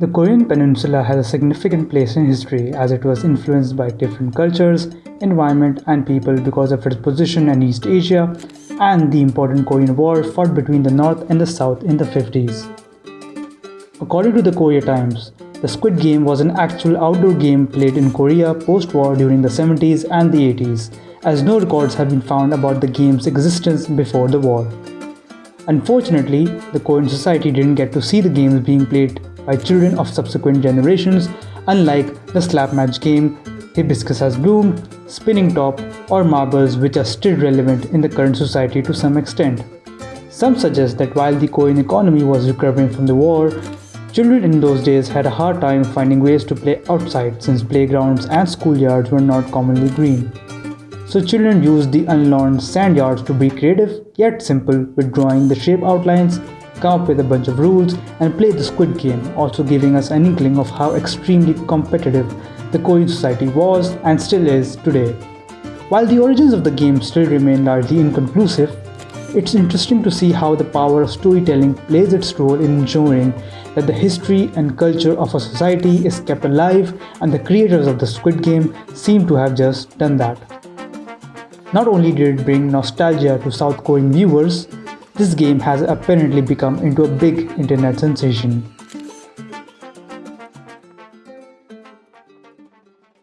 The Korean peninsula has a significant place in history as it was influenced by different cultures, environment and people because of its position in East Asia and the important Korean War fought between the North and the South in the 50s. According to the Korea Times, the Squid Game was an actual outdoor game played in Korea post-war during the 70s and the 80s, as no records have been found about the game's existence before the war. Unfortunately, the Korean society didn't get to see the games being played by children of subsequent generations, unlike the slap match game, hibiscus has bloomed, spinning top, or marbles, which are still relevant in the current society to some extent. Some suggest that while the Korean economy was recovering from the war, children in those days had a hard time finding ways to play outside since playgrounds and schoolyards were not commonly green. So children used the unlawned sand yards to be creative yet simple with drawing the shape outlines come up with a bunch of rules, and play the Squid Game, also giving us an inkling of how extremely competitive the Korean society was and still is today. While the origins of the game still remain largely inconclusive, it's interesting to see how the power of storytelling plays its role in ensuring that the history and culture of a society is kept alive and the creators of the Squid Game seem to have just done that. Not only did it bring nostalgia to South Korean viewers, this game has apparently become into a big internet sensation.